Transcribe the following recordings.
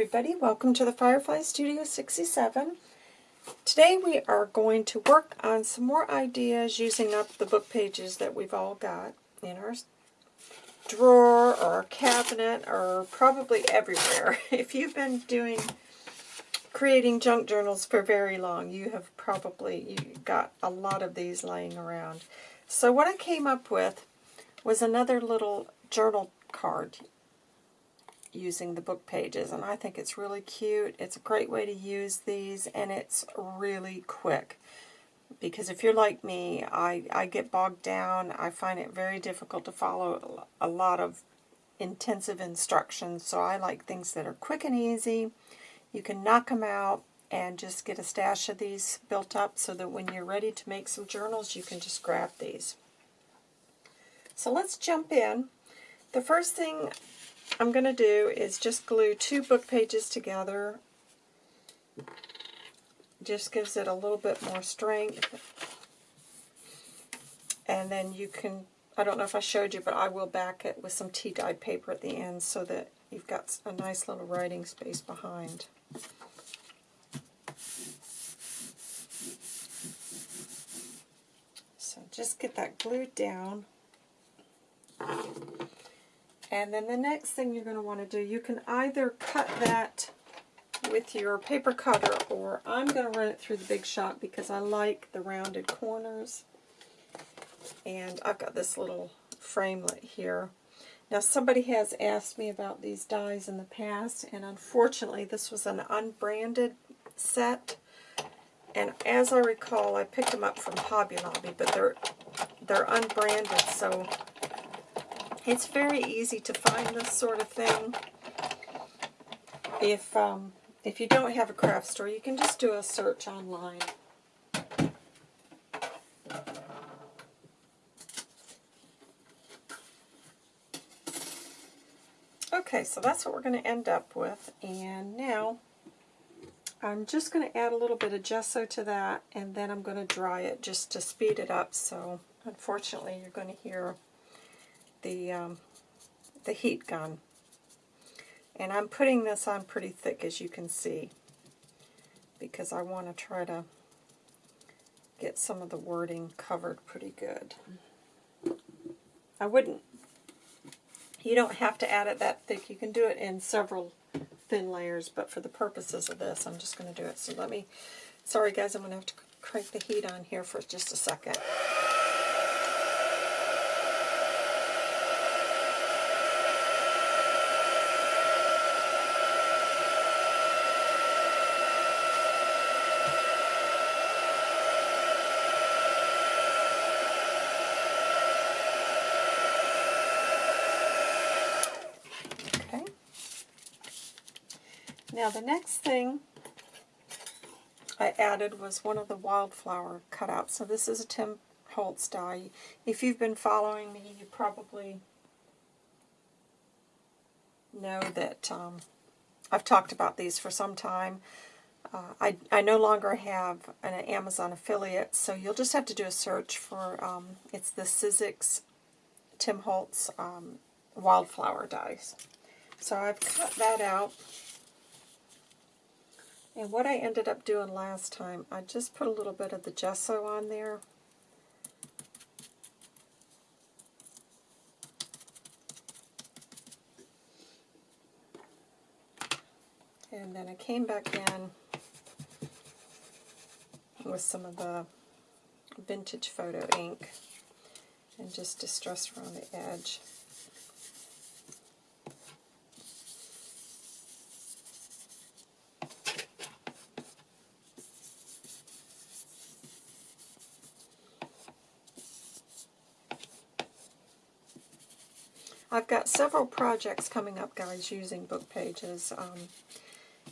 everybody, welcome to the Firefly Studio 67. Today we are going to work on some more ideas using up the book pages that we've all got in our drawer or our cabinet or probably everywhere. If you've been doing creating junk journals for very long, you have probably you got a lot of these laying around. So what I came up with was another little journal card using the book pages, and I think it's really cute. It's a great way to use these, and it's really quick. Because if you're like me, I, I get bogged down. I find it very difficult to follow a lot of intensive instructions, so I like things that are quick and easy. You can knock them out and just get a stash of these built up so that when you're ready to make some journals, you can just grab these. So let's jump in. The first thing I'm going to do is just glue two book pages together. Just gives it a little bit more strength. And then you can, I don't know if I showed you, but I will back it with some tea-dyed paper at the end so that you've got a nice little writing space behind. So just get that glued down. And then the next thing you're going to want to do, you can either cut that with your paper cutter or I'm going to run it through the Big Shot because I like the rounded corners. And I've got this little framelit here. Now somebody has asked me about these dies in the past and unfortunately this was an unbranded set. And as I recall, I picked them up from Hobby Lobby, but they're they're unbranded, so it's very easy to find this sort of thing. If, um, if you don't have a craft store, you can just do a search online. Okay, so that's what we're going to end up with. And now I'm just going to add a little bit of gesso to that, and then I'm going to dry it just to speed it up. So unfortunately, you're going to hear the, um, the heat gun. And I'm putting this on pretty thick, as you can see, because I want to try to get some of the wording covered pretty good. I wouldn't, you don't have to add it that thick. You can do it in several thin layers, but for the purposes of this, I'm just going to do it. So let me, sorry guys, I'm going to have to crank the heat on here for just a second. Now the next thing I added was one of the wildflower cutouts. So this is a Tim Holtz die. If you've been following me, you probably know that um, I've talked about these for some time. Uh, I, I no longer have an Amazon affiliate, so you'll just have to do a search for, um, it's the Sizzix Tim Holtz um, wildflower dies. So I've cut that out. And what I ended up doing last time, I just put a little bit of the gesso on there. And then I came back in with some of the vintage photo ink and just distressed around the edge. I've got several projects coming up, guys, using book pages. Um,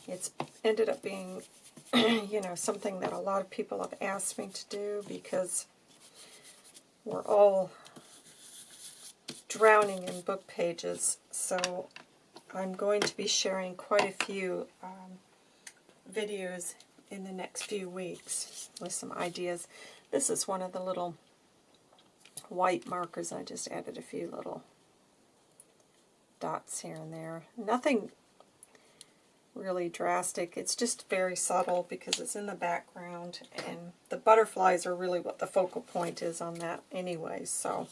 it's ended up being, you know, something that a lot of people have asked me to do because we're all drowning in book pages. So I'm going to be sharing quite a few um, videos in the next few weeks with some ideas. This is one of the little white markers. I just added a few little dots here and there. Nothing really drastic. It's just very subtle because it's in the background and the butterflies are really what the focal point is on that anyway. So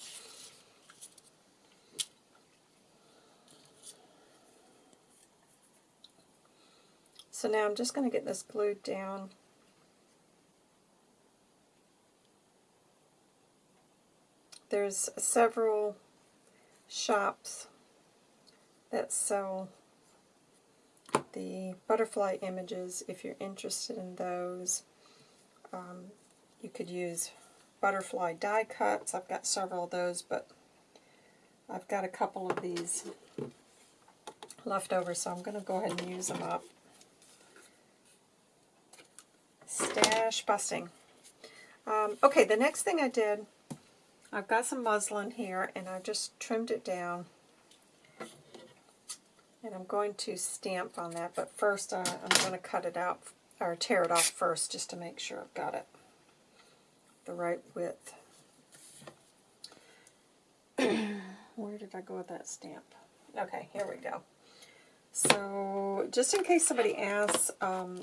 So now I'm just going to get this glued down. There's several shops that sell the butterfly images if you're interested in those. Um, you could use butterfly die cuts. I've got several of those, but I've got a couple of these left over, so I'm going to go ahead and use them up. Stash busting. Um, okay, the next thing I did, I've got some muslin here, and I just trimmed it down I'm going to stamp on that, but first uh, I'm going to cut it out, or tear it off first, just to make sure I've got it the right width. Where did I go with that stamp? Okay, here we go. So, just in case somebody asks, um,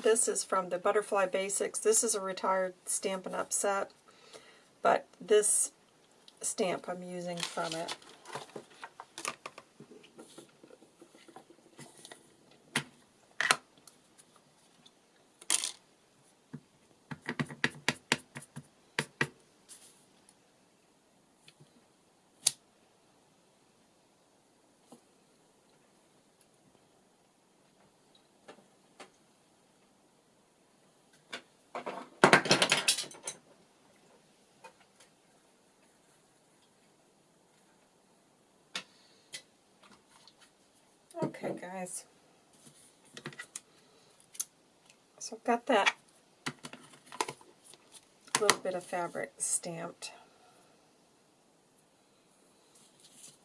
this is from the Butterfly Basics. This is a retired Stampin' Up! set, but this stamp I'm using from it Okay, guys. So I've got that little bit of fabric stamped.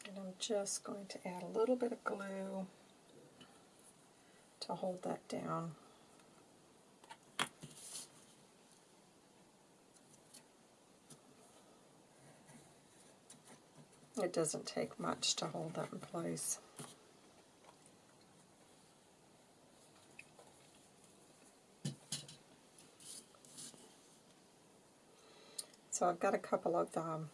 And I'm just going to add a little bit of glue to hold that down. It doesn't take much to hold that in place. So I've got a couple of um,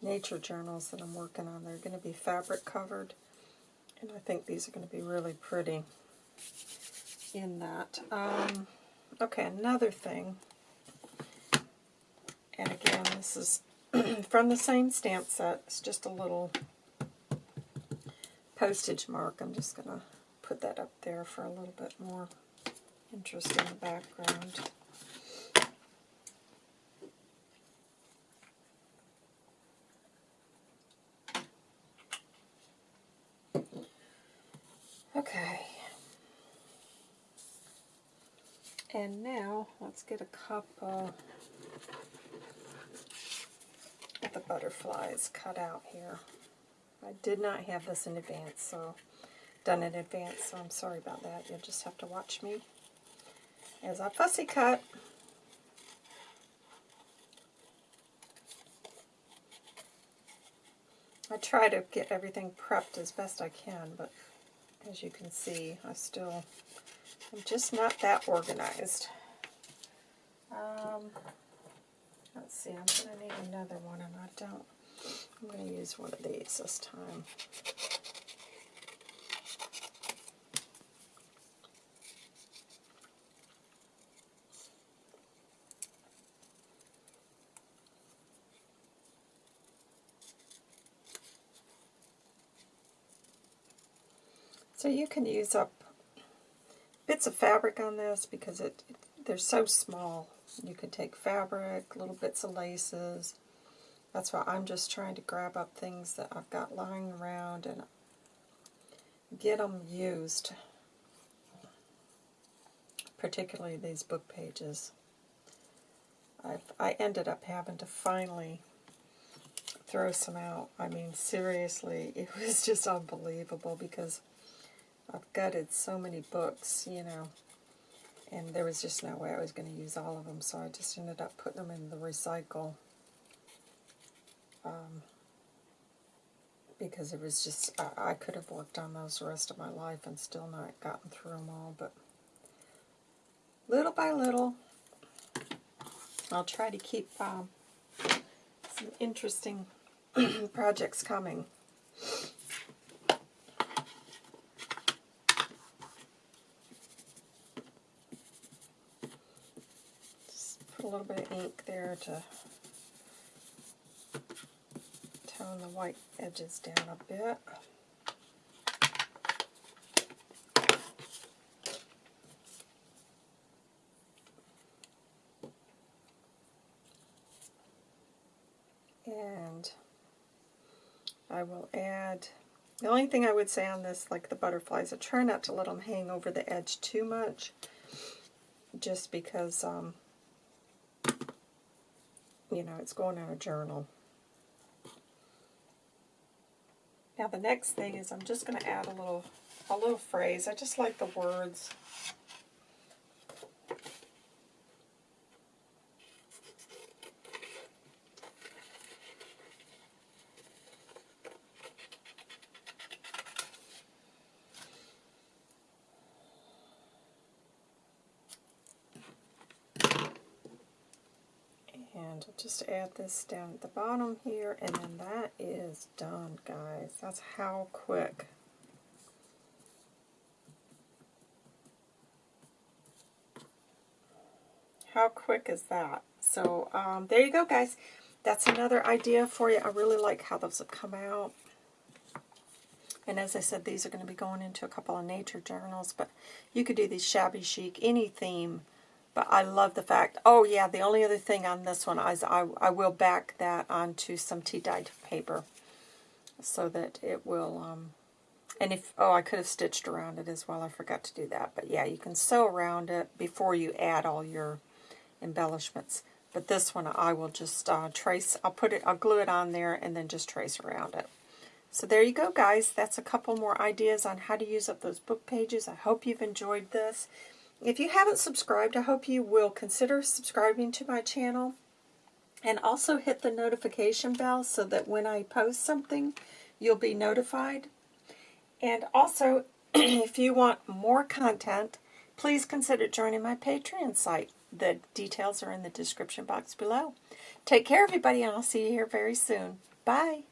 nature journals that I'm working on. They're going to be fabric covered, and I think these are going to be really pretty in that. Um, okay, another thing, and again, this is from the same stamp set. It's just a little postage mark. I'm just going to put that up there for a little bit more interest in the background. Okay. And now, let's get a couple of the butterflies cut out here. I did not have this in advance, so done in advance, so I'm sorry about that. You'll just have to watch me as I fussy cut. I try to get everything prepped as best I can, but as you can see, I still, I'm just not that organized. Um, let's see, I'm going to need another one, and I don't, I'm going to use one of these this time. So you can use up bits of fabric on this because it, it they're so small. You could take fabric, little bits of laces. That's why I'm just trying to grab up things that I've got lying around and get them used. Particularly these book pages. I've, I ended up having to finally throw some out. I mean, seriously, it was just unbelievable because I've gutted so many books, you know, and there was just no way I was going to use all of them, so I just ended up putting them in the recycle um, because it was just, I, I could have worked on those the rest of my life and still not gotten through them all, but little by little, I'll try to keep um, some interesting projects coming. Just put a little bit of ink there to tone the white edges down a bit. And I will add, the only thing I would say on this, like the butterflies, I try not to let them hang over the edge too much, just because, um, you know, it's going in a journal. Now the next thing is I'm just going to add a little, a little phrase. I just like the words. And Just add this down at the bottom here, and then that is done, guys. That's how quick. How quick is that? So um, there you go, guys. That's another idea for you. I really like how those have come out. And as I said, these are going to be going into a couple of nature journals, but you could do these shabby chic, any theme but I love the fact, oh yeah, the only other thing on this one is I, I will back that onto some tea dyed paper so that it will, um, and if, oh, I could have stitched around it as well. I forgot to do that. But yeah, you can sew around it before you add all your embellishments. But this one I will just uh, trace, I'll put it, I'll glue it on there and then just trace around it. So there you go, guys. That's a couple more ideas on how to use up those book pages. I hope you've enjoyed this. If you haven't subscribed, I hope you will consider subscribing to my channel. And also hit the notification bell so that when I post something, you'll be notified. And also, if you want more content, please consider joining my Patreon site. The details are in the description box below. Take care, everybody, and I'll see you here very soon. Bye.